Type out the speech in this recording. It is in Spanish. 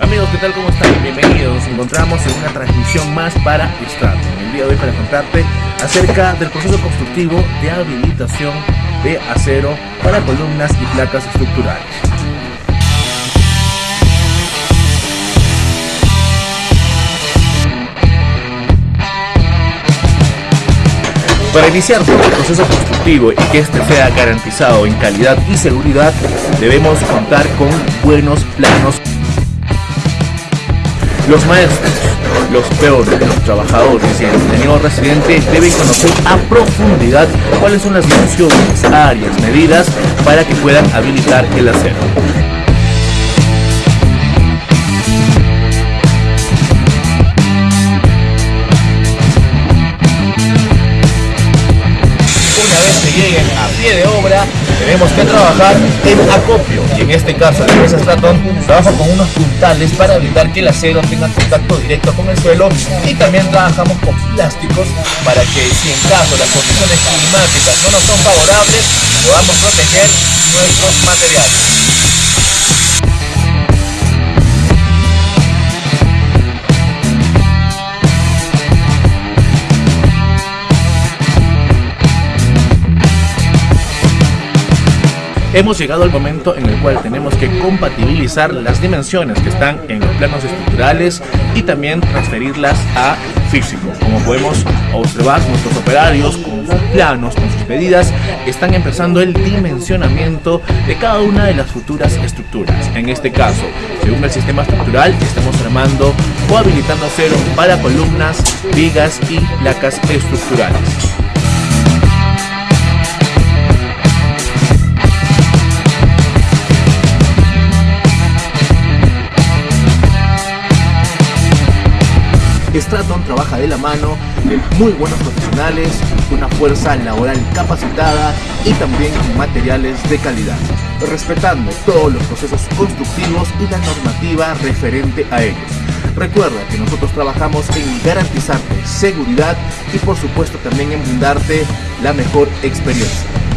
Amigos, ¿qué tal? ¿Cómo están? Bienvenidos. Nos encontramos en una transmisión más para Straton. El día de hoy para contarte acerca del proceso constructivo de habilitación de acero para columnas y placas estructurales. Para iniciar todo el proceso constructivo y que este sea garantizado en calidad y seguridad, debemos contar con buenos planos. Los maestros, los peores, los trabajadores y el ingeniero residente deben conocer a profundidad cuáles son las dimensiones, áreas, medidas para que puedan habilitar el acero. Lleguen a pie de obra, tenemos que trabajar en acopio. Y en este caso, la empresa Straton trabaja con unos puntales para evitar que el acero tenga contacto directo con el suelo. Y también trabajamos con plásticos para que si en caso las condiciones climáticas no nos son favorables, podamos proteger nuestros materiales. Hemos llegado al momento en el cual tenemos que compatibilizar las dimensiones que están en los planos estructurales y también transferirlas a físico. Como podemos observar, nuestros operarios con sus planos, con sus medidas, están empezando el dimensionamiento de cada una de las futuras estructuras. En este caso, según el sistema estructural, estamos armando o habilitando acero para columnas, vigas y placas estructurales. Straton trabaja de la mano de muy buenos profesionales, una fuerza laboral capacitada y también materiales de calidad, respetando todos los procesos constructivos y la normativa referente a ellos. Recuerda que nosotros trabajamos en garantizarte seguridad y por supuesto también en brindarte la mejor experiencia.